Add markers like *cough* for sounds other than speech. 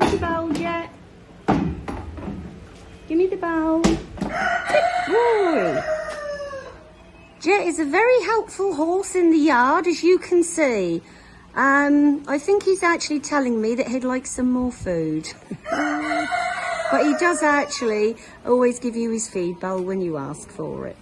Give me the bowl, Jet. Give me the bow. Boy. Jet is a very helpful horse in the yard, as you can see. Um, I think he's actually telling me that he'd like some more food. *laughs* but he does actually always give you his feed bowl when you ask for it.